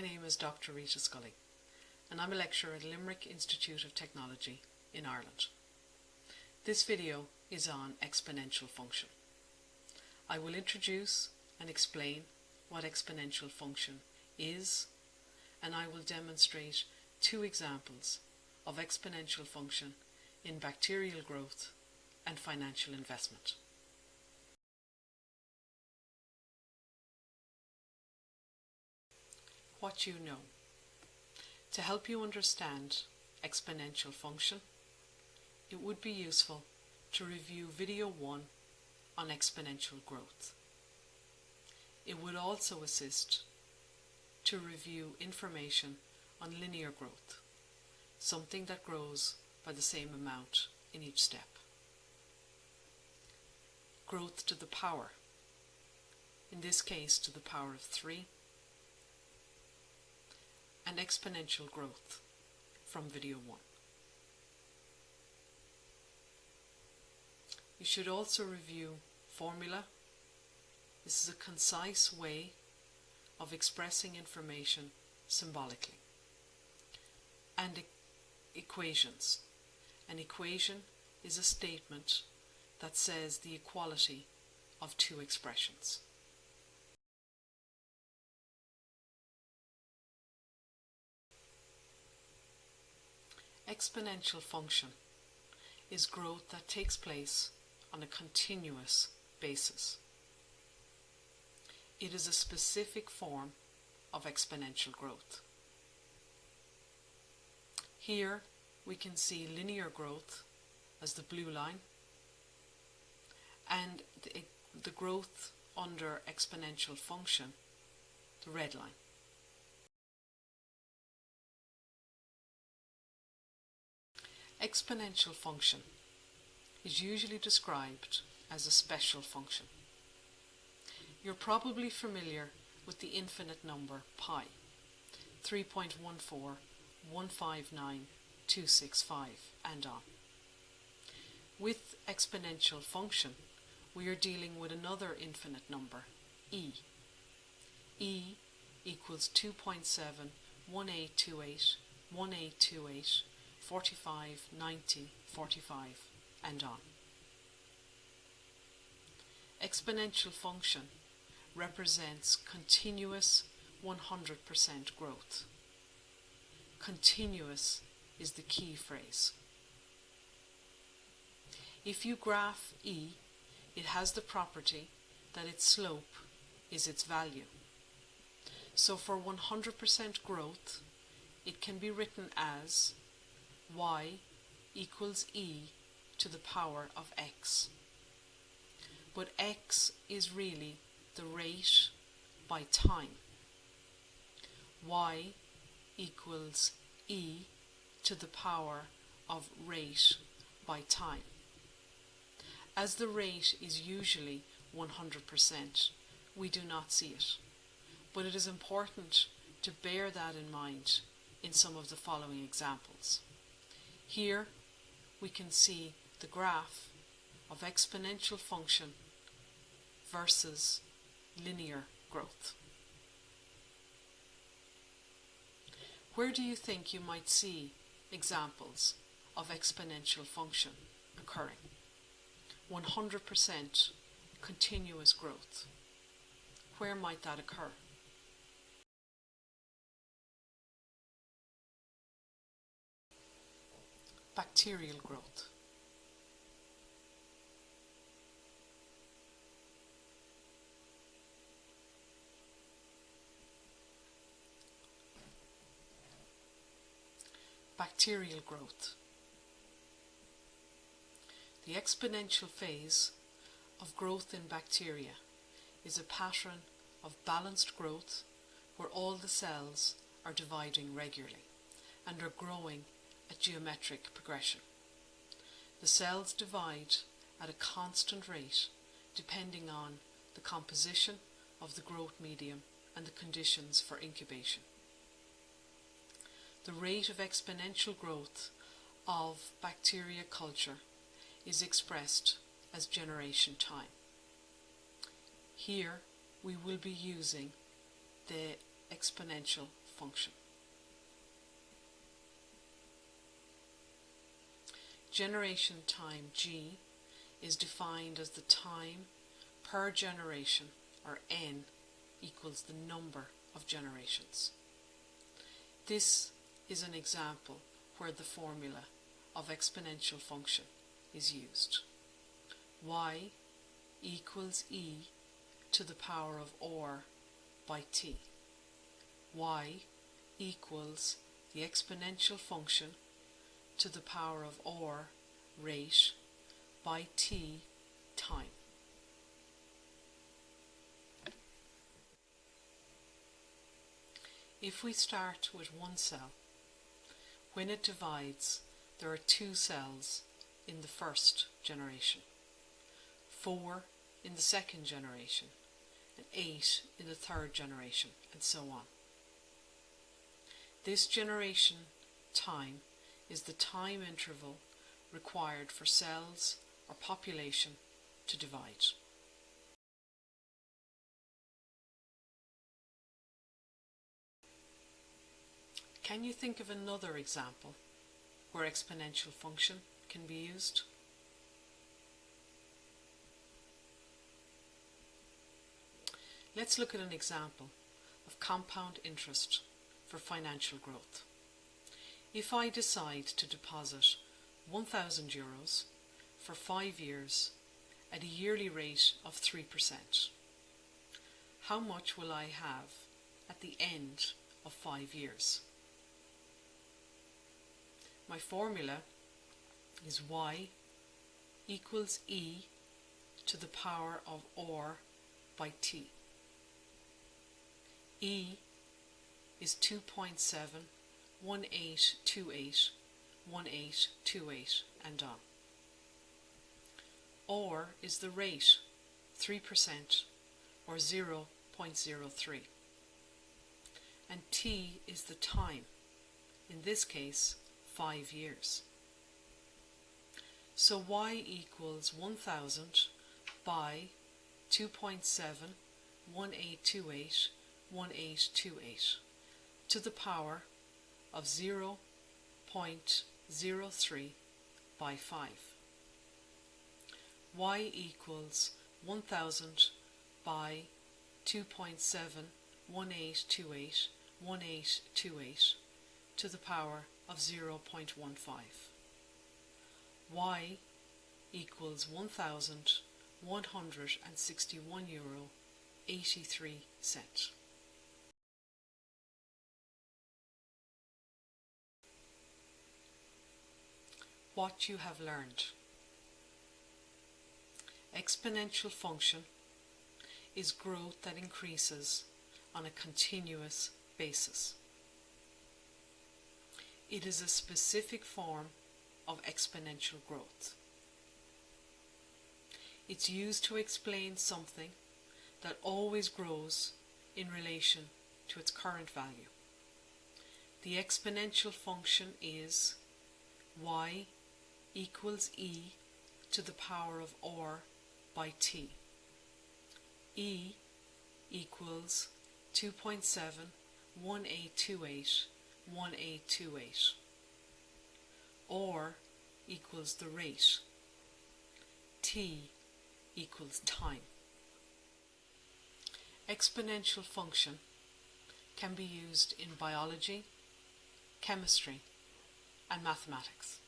My name is Dr Rita Scully and I'm a lecturer at Limerick Institute of Technology in Ireland. This video is on exponential function. I will introduce and explain what exponential function is and I will demonstrate two examples of exponential function in bacterial growth and financial investment. What you know. To help you understand exponential function, it would be useful to review video 1 on exponential growth. It would also assist to review information on linear growth, something that grows by the same amount in each step. Growth to the power, in this case to the power of 3, and exponential growth from video 1. You should also review formula. This is a concise way of expressing information symbolically. And e equations. An equation is a statement that says the equality of two expressions. Exponential function is growth that takes place on a continuous basis. It is a specific form of exponential growth. Here we can see linear growth as the blue line and the, the growth under exponential function, the red line. Exponential function is usually described as a special function. You're probably familiar with the infinite number pi, 3.14159 and on. With exponential function, we are dealing with another infinite number, e. e equals 2.71828, 1828, 45, 90, 45 and on. Exponential function represents continuous 100% growth. Continuous is the key phrase. If you graph E, it has the property that its slope is its value. So for 100% growth, it can be written as y equals e to the power of x. But x is really the rate by time. y equals e to the power of rate by time. As the rate is usually 100%, we do not see it. But it is important to bear that in mind in some of the following examples. Here we can see the graph of exponential function versus linear growth. Where do you think you might see examples of exponential function occurring? 100% continuous growth. Where might that occur? Bacterial growth. Bacterial growth. The exponential phase of growth in bacteria is a pattern of balanced growth where all the cells are dividing regularly and are growing a geometric progression. The cells divide at a constant rate depending on the composition of the growth medium and the conditions for incubation. The rate of exponential growth of bacteria culture is expressed as generation time. Here we will be using the exponential function. Generation time G is defined as the time per generation or n equals the number of generations. This is an example where the formula of exponential function is used. y equals e to the power of r by t. y equals the exponential function to the power of r rate by t time. If we start with one cell, when it divides, there are two cells in the first generation, four in the second generation, and eight in the third generation, and so on. This generation time is the time interval required for cells or population to divide. Can you think of another example where exponential function can be used? Let's look at an example of compound interest for financial growth. If I decide to deposit 1000 euros for 5 years at a yearly rate of 3%, how much will I have at the end of 5 years? My formula is y equals e to the power of r by t. e is 2.71828 1828 and on. r is the rate, 3% or 0.03. And T is the time, in this case 5 years. So y equals 1000 by 2.71828 1828 to the power of 0.03 by 5. y equals 1000 by 2.71828 1828 to the power of 0.15. y equals 1161 euro 83 cent. What you have learned. Exponential function is growth that increases on a continuous basis. It is a specific form of exponential growth. It's used to explain something that always grows in relation to its current value. The exponential function is y equals e to the power of r by t. e equals 2.71828 1828 r equals the rate. T equals time. Exponential function can be used in biology chemistry and mathematics